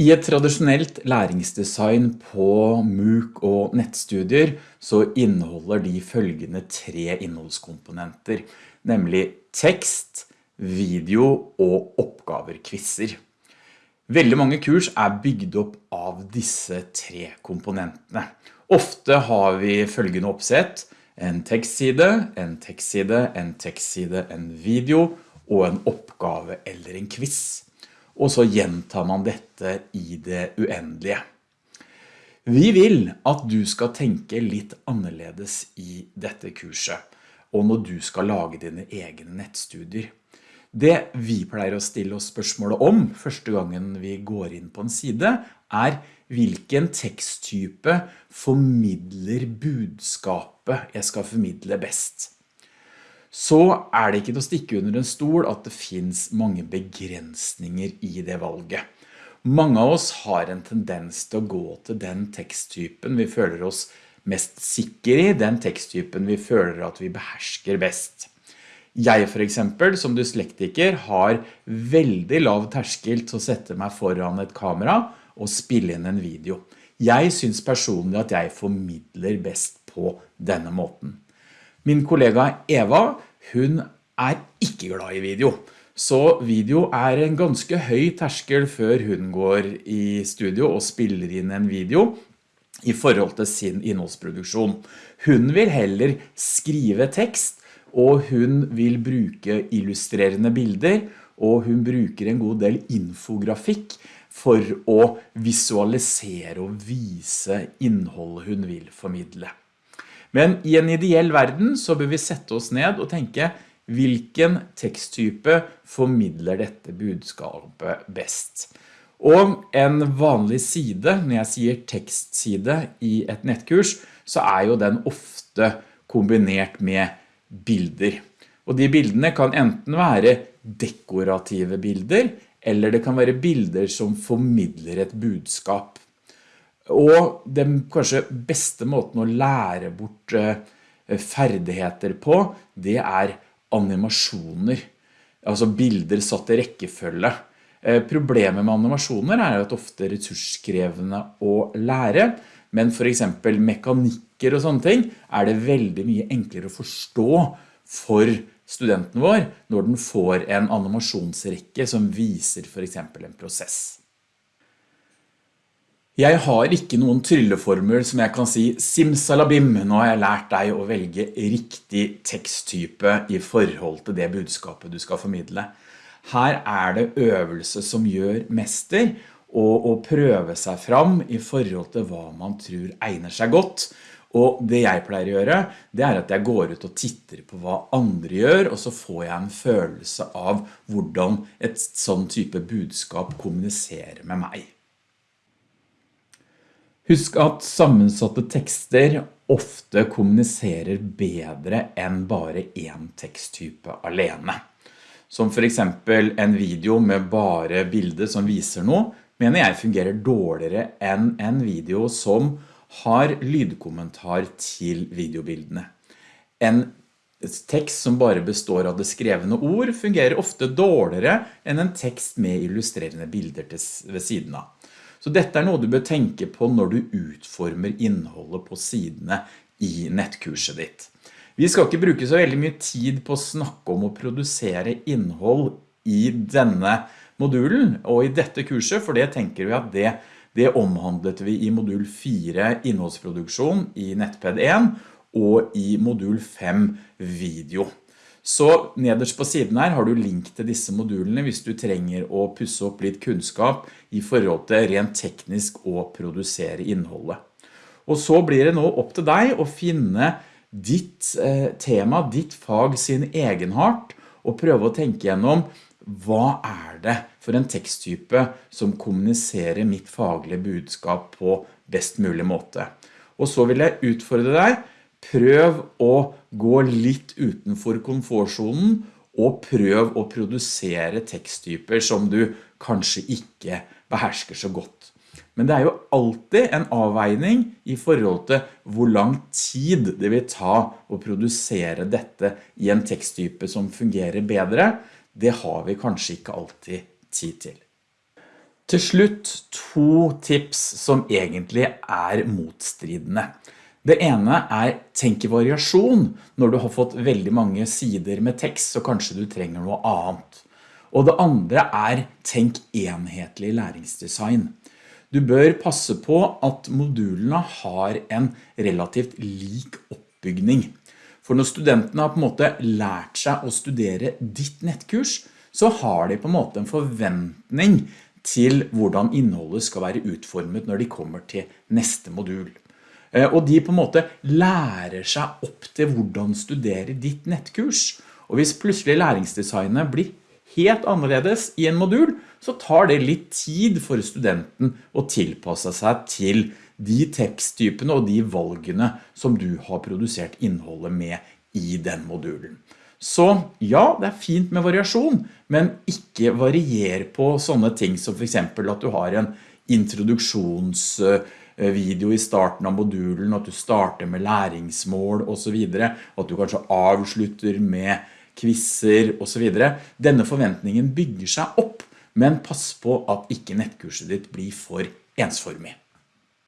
I et tradisjonelt læringsdesign på MOOC og nettstudier så inneholder de følgende tre innholdskomponenter, nemlig tekst, video og oppgaver-kvisser. Veldig mange kurs er bygd opp av disse tre komponentene. Ofte har vi følgende oppsett, en tekstside, en tekstside, en tekstside, en video og en oppgave eller en quiz og så gjentar man dette i det uendelige. Vi vil at du skal tenke litt annerledes i dette kurset, og når du skal lage dine egne nettstudier. Det vi pleier å stille oss spørsmålet om første gangen vi går inn på en side, er hvilken teksttype formidler budskapet jeg skal formidle best så er det ikke til å stikke under en stol at det finns mange begrensninger i det valget. Mange av oss har en tendens til å gå til den teksttypen vi føler oss mest sikker i, den teksttypen vi føler at vi behersker best. Jeg for eksempel, som dyslektiker, har veldig lav terskel til å sette meg foran et kamera og spille inn en video. Jeg synes personlig at jeg formidler best på denne måten. Min kollega Eva, hun er ikke glad i video. Så video er en ganske høy terskel før hun går i studio og spiller inn en video i forhold til sin innholdsproduksjon. Hun vil heller skrive tekst, og hun vil bruke illustrerende bilder, og hun bruker en god del infografikk for å visualisere og vise innholdet hun vil formidle. Men i en ideell verden så bør vi sette oss ned og tenke hvilken teksttype formidler dette budskapet best. Og en vanlig side, når jeg sier tekstside i et nettkurs, så er jo den ofte kombinert med bilder. Og de bildene kan enten være dekorative bilder, eller det kan være bilder som formidler et budskap. Og den kanskje beste måten å lære bort eh, ferdigheter på, det er animasjoner. Altså bilder satt i rekkefølge. Eh, problemet med animasjoner er at ofte ressurskrevende å lære, men for eksempel mekanikker og sånne ting er det veldig mye enklere å forstå for studenten vår når den får en animasjonsrekke som viser for eksempel en prosess. Jeg har ikke noen trylleformel som jeg kan si simsalabim, nå har jeg lært deg å velge riktig teksttype i forhold til det budskapet du skal formidle. Her er det øvelse som gjør mester, og å prøve seg fram i forhold til hva man tror egner seg godt. Og det jeg pleier å gjøre, det er at jeg går ut og titter på hva andre gjør, og så får jeg en følelse av hvordan et sånn type budskap kommuniserer med meg. Husk at sammensatte tekster ofte kommuniserer bedre enn bare en teksttype alene. Som for eksempel en video med bare bilder som viser noe, mener jeg fungerer dårligere enn en video som har lydkommentar til videobildene. En tekst som bare består av det skrevne ord fungerer ofte dårligere enn en tekst med illustrerende bilder ved siden av. Så dette er noe du bør tenke på når du utformer innholdet på sidene i nettkurset ditt. Vi skal ikke bruke så veldig mye tid på å snakke om å produsere innhold i denne modulen og i dette kurset, for det tenker vi at det, det omhandlet vi i modul 4 innholdsproduksjon i Nettpad 1 og i modul 5 video. Så nederst på siden her har du link til disse modulene hvis du trenger å pusse opp litt kunnskap i forhold til rent teknisk å produsere innholdet. Og så blir det nå opp til deg å finne ditt eh, tema, ditt fag sin egenhart, og prøve å tenke gjennom hva er det for en teksttype som kommuniserer mitt faglige budskap på best mulig måte. Og så vil jeg utfordre deg prøv å gå litt utenfor komfortzonen og prøv å produsere teksttyper som du kanskje ikke behersker så godt. Men det er jo alltid en avveining i forhold til hvor lang tid det vil ta å produsere dette i en teksttype som fungerer bedre. Det har vi kanskje ikke alltid tid til. Til slutt to tips som egentlig er motstridende. Det ene er tenk i variasjon når du har fått veldig mange sider med tekst, så kanskje du trenger noe annet. Og det andre er tenk enhetlig læringsdesign. Du bør passe på at modulene har en relativt lik oppbygning. For når studentene har på en måte lært seg å studere ditt nettkurs, så har de på en måte en forventning til hvordan innholdet skal være utformet når de kommer til neste modul. Eh, og de på en måte lærer seg opp til hvordan studere ditt nettkurs. Og hvis plutselig læringsdesignet blir helt annerledes i en modul, så tar det litt tid for studenten å tilpasse seg til de teksttypene og de valgene som du har produsert innholdet med i den modulen. Så ja, det er fint med variasjon, men ikke varier på sånne ting som for eksempel at du har en introduksjonsvideo i starten av modulen, at du starter med læringsmål og så videre, at du kanskje avslutter med kvisser og så videre. Denne forventningen bygger seg opp, men pass på at ikke nettkurset ditt blir for ensformig.